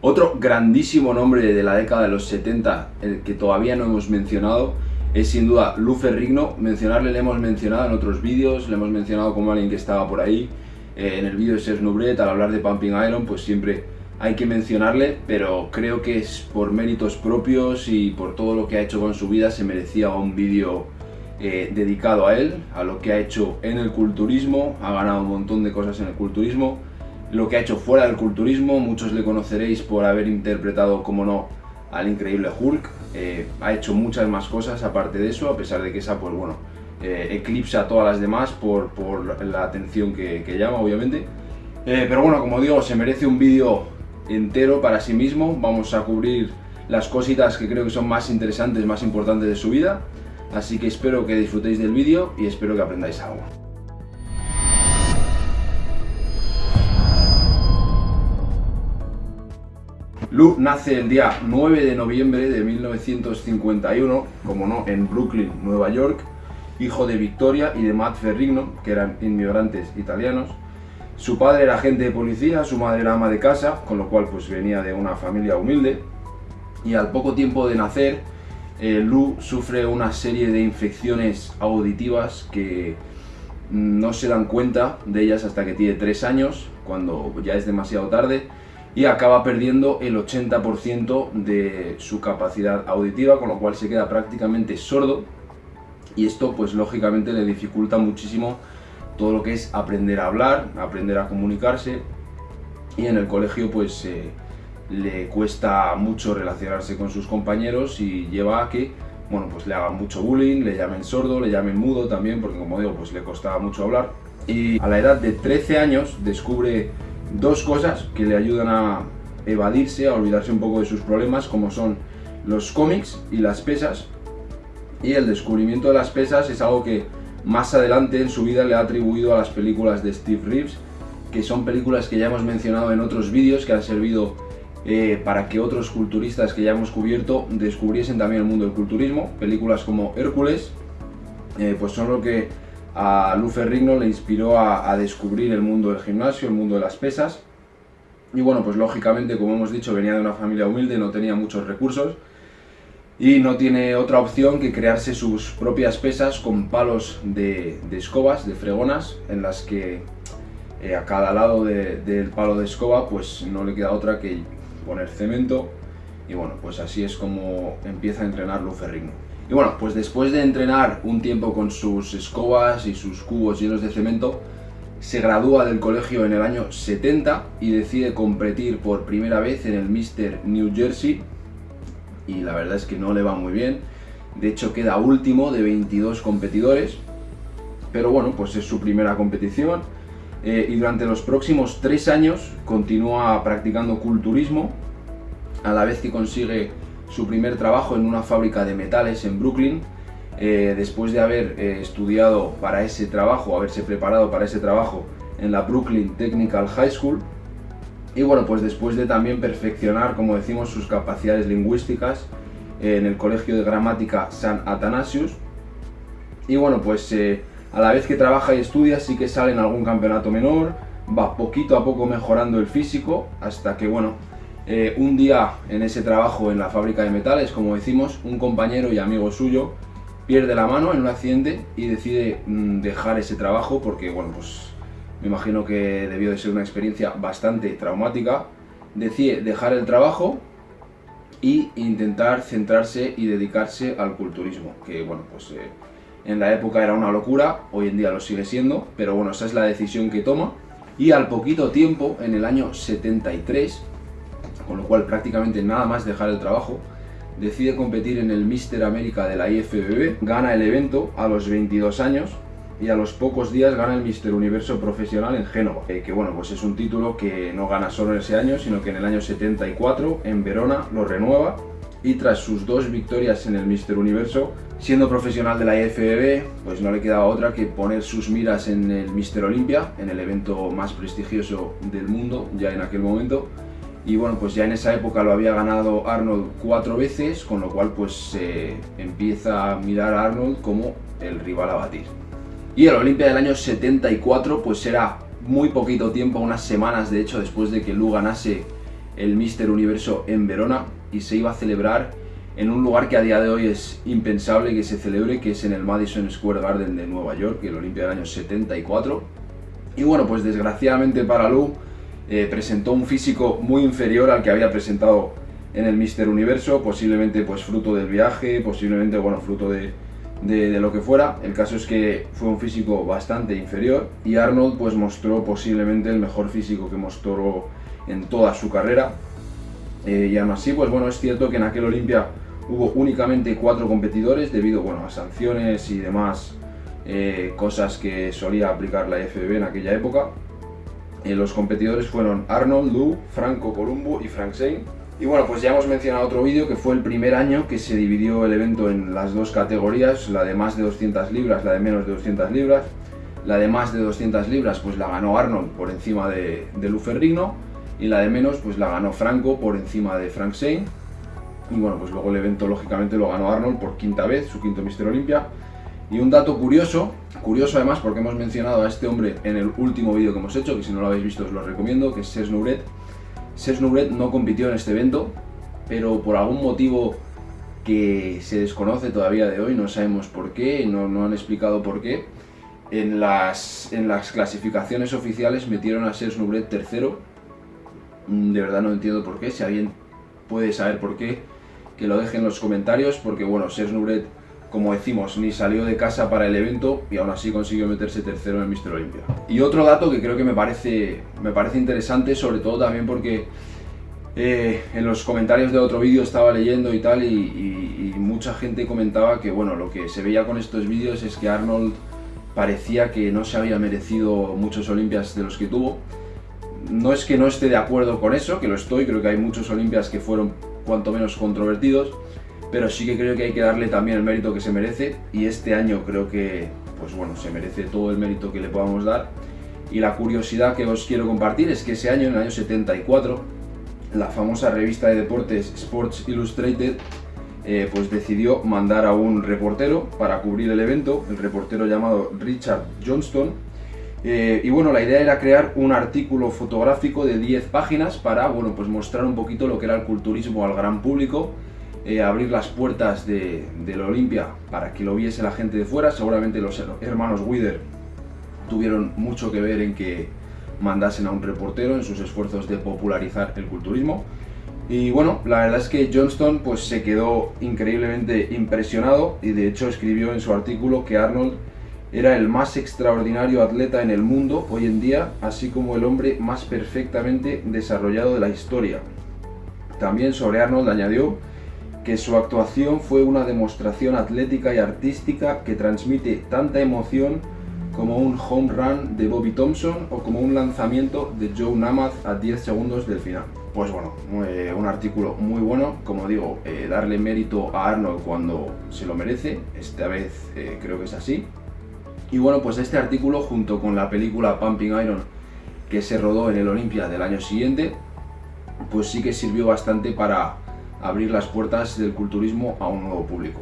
Otro grandísimo nombre de la década de los 70, el que todavía no hemos mencionado, es sin duda Lu Ferrigno. Mencionarle le hemos mencionado en otros vídeos, le hemos mencionado como alguien que estaba por ahí. Eh, en el vídeo de Serge Nubret, al hablar de Pumping Iron, pues siempre hay que mencionarle, pero creo que es por méritos propios y por todo lo que ha hecho con su vida se merecía un vídeo eh, dedicado a él, a lo que ha hecho en el culturismo, ha ganado un montón de cosas en el culturismo, lo que ha hecho fuera del culturismo, muchos le conoceréis por haber interpretado, como no, al increíble Hulk, eh, ha hecho muchas más cosas aparte de eso, a pesar de que esa, pues bueno, eh, eclipsa a todas las demás por, por la atención que, llama, obviamente. pero bueno, como digo, se merece un vídeo entero para sí mismo, vamos a cubrir las cositas que creo que son más interesantes, más importantes de su vida, así que espero que disfrutéis del vídeo y espero que aprendáis algo. Lu nace el día 9 de noviembre de 1951, como no, en Brooklyn, Nueva York, hijo de Victoria y de Matt Ferrigno, que eran inmigrantes italianos. Su padre era agente de policía, su madre era ama de casa, con lo cual pues venía de una familia humilde. Y al poco tiempo de nacer, eh, Lu sufre una serie de infecciones auditivas que no se dan cuenta de ellas hasta que tiene 3 años, cuando ya es demasiado tarde, y acaba perdiendo el 80% de su capacidad auditiva, con lo cual se queda prácticamente sordo, y esto pues lógicamente le dificulta muchísimo todo lo que es aprender a hablar, aprender a comunicarse y en el colegio pues eh, le cuesta mucho relacionarse con sus compañeros y lleva a que bueno, pues le hagan mucho bullying, le llamen sordo, le llamen mudo también, porque como digo, pues le costaba mucho hablar. Y a la edad de 13 años descubre dos cosas que le ayudan a evadirse, a olvidarse un poco de sus problemas, como son los cómics y las pesas. Y el descubrimiento de las pesas es algo que más adelante en su vida le ha atribuido a las películas de Steve Reeves, que son películas que ya hemos mencionado en otros vídeos, que han servido eh, para que otros culturistas que ya hemos cubierto descubriesen también el mundo del culturismo. Películas como Hércules, eh, pues son lo que a Lu Ferrigno le inspiró a, descubrir el mundo del gimnasio, el mundo de las pesas. Y bueno, pues lógicamente, como hemos dicho, venía de una familia humilde, no tenía muchos recursos, y no tiene otra opción que crearse sus propias pesas con palos de, escobas, de fregonas, en las que eh, a cada lado del palo de escoba pues no le queda otra que poner cemento y bueno, pues así es como empieza a entrenar Luferrigno. Y bueno, pues después de entrenar un tiempo con sus escobas y sus cubos llenos de cemento, se gradúa del colegio en el año 70 y decide competir por primera vez en el Mr. New Jersey y la verdad es que no le va muy bien. De hecho queda último de 22 competidores, pero bueno, pues es su primera competición. Eh, y durante los próximos tres años continúa practicando culturismo, a la vez que consigue su primer trabajo en una fábrica de metales en Brooklyn, eh, después de haber eh, estudiado para ese trabajo, haberse preparado para ese trabajo en la Brooklyn Technical High School, y bueno, pues después de también perfeccionar, como decimos, sus capacidades lingüísticas en el Colegio de Gramática San Atanasius. Y bueno, pues eh, a la vez que trabaja y estudia, sí que sale en algún campeonato menor, va poquito a poco mejorando el físico, hasta que bueno, eh, un día en ese trabajo en la fábrica de metales, como decimos, un compañero y amigo suyo pierde la mano en un accidente y decide mm, dejar ese trabajo porque, bueno, pues me imagino que debió de ser una experiencia bastante traumática, decide dejar el trabajo e intentar centrarse y dedicarse al culturismo, que bueno, pues eh, en la época era una locura, hoy en día lo sigue siendo, pero bueno, esa es la decisión que toma. Y al poquito tiempo, en el año 73, con lo cual prácticamente nada más dejar el trabajo, decide competir en el Mister América de la IFBB, gana el evento a los 22 años, y a los pocos días gana el Mister Universo Profesional en Génova, eh, que bueno, pues es un título que no gana solo ese año, sino que en el año 74 en Verona lo renueva y tras sus dos victorias en el Mister Universo, siendo profesional de la IFBB, pues no le quedaba otra que poner sus miras en el Mister Olympia, en el evento más prestigioso del mundo ya en aquel momento, y bueno, pues ya en esa época lo había ganado Arnold cuatro veces, con lo cual pues se empieza a mirar a Arnold como el rival a batir. Y el Olimpia del año 74 pues era muy poquito tiempo, unas semanas de hecho después de que Lu ganase el Mister Universo en Verona y se iba a celebrar en un lugar que a día de hoy es impensable que se celebre, que es en el Madison Square Garden de Nueva York, el Olimpia del año 74. Y bueno, pues desgraciadamente para Lu eh, presentó un físico muy inferior al que había presentado en el Mister Universo, posiblemente pues fruto del viaje, posiblemente bueno, fruto de, de, lo que fuera. El caso es que fue un físico bastante inferior y Arnold pues mostró posiblemente el mejor físico que mostró en toda su carrera. Eh, y aún así, pues bueno, es cierto que en aquel Olimpia hubo únicamente cuatro competidores debido bueno, a sanciones y demás eh, cosas que solía aplicar la FBB en aquella época. Eh, los competidores fueron Arnold, Lou, Franco Columbo y Frank Zane. Y bueno, pues ya hemos mencionado otro vídeo que fue el primer año que se dividió el evento en las dos categorías, la de más de 200 libras, la de menos de 200 libras. La de más de 200 libras pues la ganó Arnold por encima de, de Lou Ferrigno y la de menos pues la ganó Franco por encima de Frank Zane. Y bueno, pues luego el evento lógicamente lo ganó Arnold por quinta vez, su quinto Mister Olympia. Y un dato curioso, curioso además porque hemos mencionado a este hombre en el último vídeo que hemos hecho, que si no lo habéis visto os lo recomiendo, que es. Serge Nubret no compitió en este evento, pero por algún motivo que se desconoce todavía de hoy, no sabemos por qué, no, han explicado por qué, en las, en las clasificaciones oficiales metieron a Serge Nubret tercero. Mm, de verdad no entiendo por qué, si alguien puede saber por qué, que lo deje en los comentarios, porque bueno, Serge Nubret como decimos, ni salió de casa para el evento y aún así consiguió meterse tercero en el Mister Olympia. Y otro dato que creo que me parece, me parece interesante, sobre todo también porque eh, en los comentarios de otro vídeo estaba leyendo y tal, y, mucha gente comentaba que bueno, lo que se veía con estos vídeos es que Arnold parecía que no se había merecido muchos Olimpias de los que tuvo. No es que no esté de acuerdo con eso, que lo estoy, creo que hay muchos Olimpias que fueron cuanto menos controvertidos, pero sí que creo que hay que darle también el mérito que se merece. Y este año creo que pues bueno, se merece todo el mérito que le podamos dar. Y la curiosidad que os quiero compartir es que ese año, en el año 74, la famosa revista de deportes Sports Illustrated eh, pues decidió mandar a un reportero para cubrir el evento, el reportero llamado Richard Johnston, eh, y bueno, la idea era crear un artículo fotográfico de 10 páginas para bueno, pues mostrar un poquito lo que era el culturismo al gran público eh, abrir las puertas de, la Olimpia para que lo viese la gente de fuera. Seguramente los hermanos Wither tuvieron mucho que ver en que mandasen a un reportero en sus esfuerzos de popularizar el culturismo. Y bueno, la verdad es que Johnston pues, se quedó increíblemente impresionado y de hecho escribió en su artículo que Arnold era el más extraordinario atleta en el mundo hoy en día, así como el hombre más perfectamente desarrollado de la historia. También sobre Arnold añadió que su actuación fue una demostración atlética y artística que transmite tanta emoción como un home run de Bobby Thompson o como un lanzamiento de Joe Namath a 10 segundos del final. Pues bueno, eh, un artículo muy bueno, como digo, eh, darle mérito a Arnold cuando se lo merece, esta vez eh, creo que es así. Y bueno, pues este artículo junto con la película Pumping Iron que se rodó en el Olympia del año siguiente, pues sí que sirvió bastante para abrir las puertas del culturismo a un nuevo público.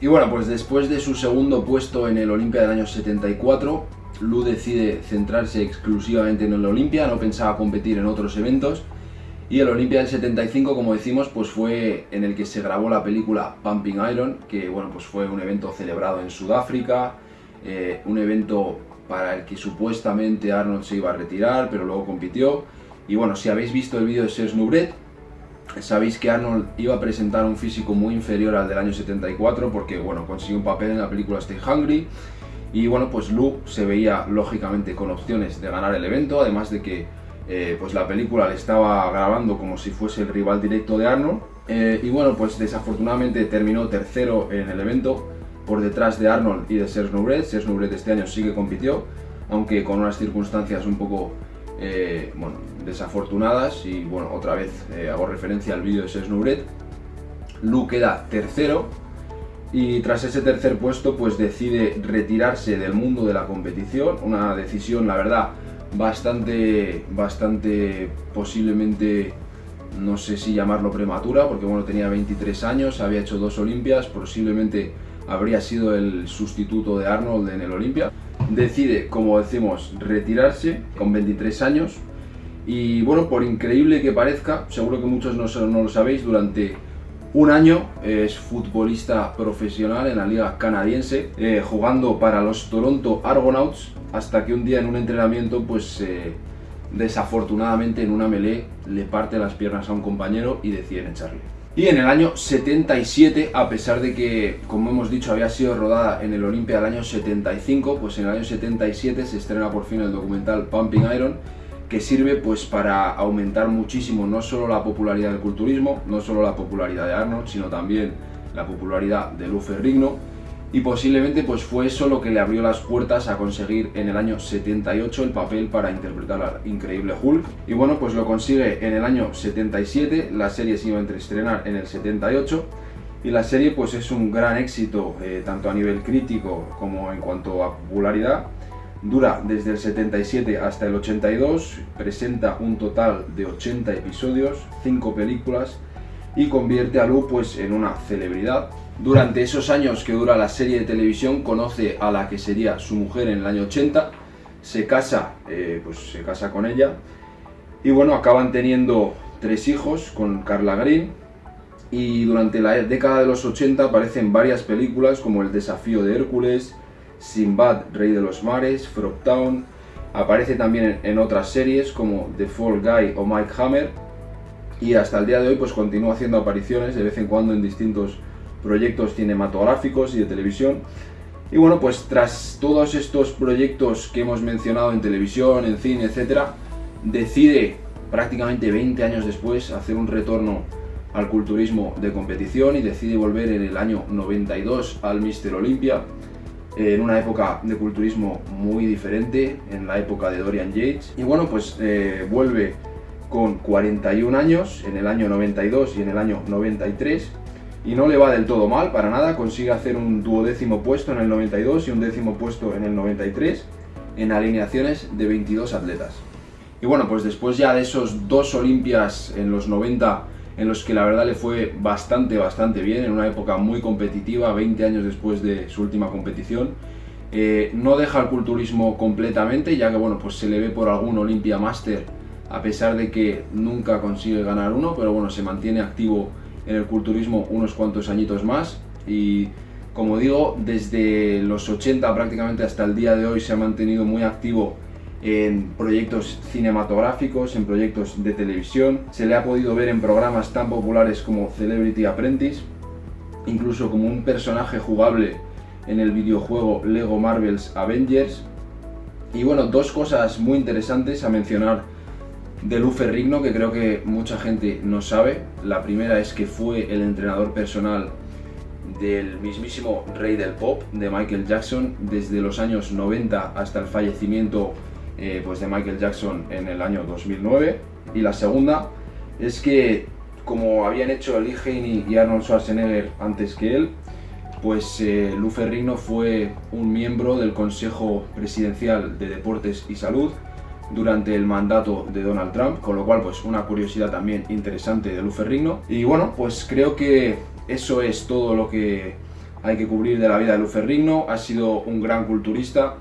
Y bueno, pues después de su segundo puesto en el Olimpia del año 74, Lu decide centrarse exclusivamente en el Olimpia, no pensaba competir en otros eventos. Y el Olimpia del 75, como decimos, pues fue en el que se grabó la película Pumping Iron, que bueno, pues fue un evento celebrado en Sudáfrica, eh, un evento para el que supuestamente Arnold se iba a retirar, pero luego compitió. Y bueno, si habéis visto el vídeo de Serge Nubret, Sabéis que Arnold iba a presentar un físico muy inferior al del año 74 porque bueno, consiguió un papel en la película Stay Hungry y bueno, pues Luke se veía lógicamente con opciones de ganar el evento, además de que eh, pues la película le estaba grabando como si fuese el rival directo de Arnold eh, y bueno, pues desafortunadamente terminó tercero en el evento por detrás de Arnold y de Serge Nubret. Serge Nubret este año sí que compitió, aunque con unas circunstancias un poco eh, bueno, desafortunadas y bueno, otra vez eh, hago referencia al vídeo de Sesnubret. Lu queda tercero y tras ese tercer puesto pues decide retirarse del mundo de la competición, una decisión la verdad bastante, bastante posiblemente no sé si llamarlo prematura, porque bueno, tenía 23 años, había hecho dos Olimpias, posiblemente habría sido el sustituto de Arnold en el Olimpia. Decide, como decimos, retirarse con 23 años Y bueno, por increíble que parezca, seguro que muchos no, no lo sabéis, durante un año es futbolista profesional en la liga canadiense, eh, jugando para los Toronto Argonauts, hasta que un día en un entrenamiento, pues eh, desafortunadamente en una melee le parte las piernas a un compañero y deciden echarle. Y en el año 77, a pesar de que, como hemos dicho, había sido rodada en el Olimpia del año 75, pues en el año 77 se estrena por fin el documental Pumping Iron, que sirve pues para aumentar muchísimo no solo la popularidad del culturismo, no solo la popularidad de Arnold, sino también la popularidad de Lou Ferrigno y posiblemente pues fue eso lo que le abrió las puertas a conseguir en el año 78 el papel para interpretar al increíble Hulk. Y bueno pues lo consigue en el año 77, la serie se iba a estrenar en el 78 y la serie pues es un gran éxito eh, tanto a nivel crítico como en cuanto a popularidad. Dura desde el 77 hasta el 82, presenta un total de 80 episodios, 5 películas y convierte a Lu pues, en una celebridad. Durante esos años que dura la serie de televisión conoce a la que sería su mujer en el año 80, se casa, eh, pues se casa con ella y bueno, acaban teniendo tres hijos con Carla Green y durante la década de los 80 aparecen varias películas como El desafío de Hércules, Sinbad, Rey de los Mares, Frogtown, aparece también en, otras series como The Fall Guy o Mike Hammer y hasta el día de hoy pues continúa haciendo apariciones de vez en cuando en distintos proyectos cinematográficos y de televisión. Y bueno, pues tras todos estos proyectos que hemos mencionado en televisión, en cine, etcétera, decide prácticamente 20 años después hacer un retorno al culturismo de competición y decide volver en el año 92 al Mister Olympia en una época de culturismo muy diferente, en la época de Dorian Yates. Y bueno, pues eh, vuelve con 41 años, en el año 92 y en el año 93, y no le va del todo mal, para nada, consigue hacer un duodécimo puesto en el 92 y un décimo puesto en el 93, en alineaciones de 22 atletas. Y bueno, pues después ya de esos dos Olimpias en los 90 en los que la verdad le fue bastante, bastante bien, en una época muy competitiva, 20 años después de su última competición. Eh, no deja el culturismo completamente, ya que bueno, pues se le ve por algún Olympia Master, a pesar de que nunca consigue ganar uno, pero bueno, se mantiene activo en el culturismo unos cuantos añitos más y como digo, desde los 80 prácticamente hasta el día de hoy se ha mantenido muy activo en proyectos cinematográficos, en proyectos de televisión. Se le ha podido ver en programas tan populares como Celebrity Apprentice, incluso como un personaje jugable en el videojuego Lego Marvel's Avengers. Y bueno, dos cosas muy interesantes a mencionar de Lou Ferrigno que creo que mucha gente no sabe. La primera es que fue el entrenador personal del mismísimo rey del pop, de Michael Jackson, desde los años 90 hasta el fallecimiento eh, pues de Michael Jackson en el año 2009. Y la segunda es que, como habían hecho Lee Haney y Arnold Schwarzenegger antes que él, pues eh, fue un miembro del Consejo Presidencial de Deportes y Salud durante el mandato de Donald Trump, con lo cual pues una curiosidad también interesante de Lou Ferrigno. Y bueno, pues creo que eso es todo lo que hay que cubrir de la vida de Lou Ferrigno. Ha sido un gran culturista,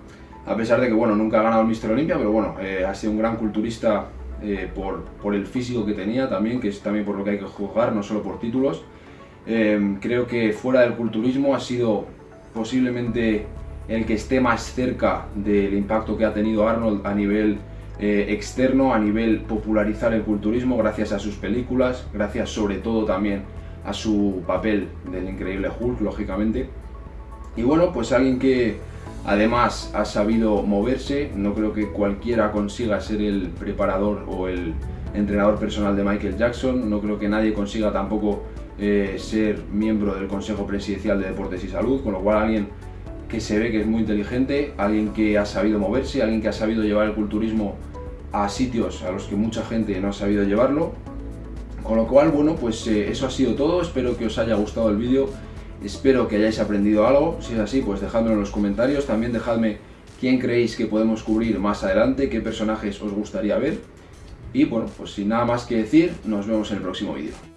a pesar de que bueno, nunca ha ganado el Mister Olympia, pero bueno, eh, ha sido un gran culturista eh, por, por, el físico que tenía también, que es también por lo que hay que jugar, no solo por títulos. Eh, creo que fuera del culturismo ha sido posiblemente el que esté más cerca del impacto que ha tenido Arnold a nivel externo, a nivel popularizar el culturismo gracias a sus películas, gracias sobre todo también a su papel del increíble Hulk, lógicamente. Y bueno, pues alguien que Además ha sabido moverse, no creo que cualquiera consiga ser el preparador o el entrenador personal de Michael Jackson, no creo que nadie consiga tampoco eh, ser miembro del Consejo Presidencial de Deportes y Salud, con lo cual alguien que se ve que es muy inteligente, alguien que ha sabido moverse, alguien que ha sabido llevar el culturismo a sitios a los que mucha gente no ha sabido llevarlo. Con lo cual, bueno, pues eh, eso ha sido todo, espero que os haya gustado el vídeo Espero que hayáis aprendido algo, si es así pues dejadmelo en los comentarios, también dejadme quién creéis que podemos cubrir más adelante, qué personajes os gustaría ver. Y bueno, pues sin nada más que decir, nos vemos en el próximo vídeo.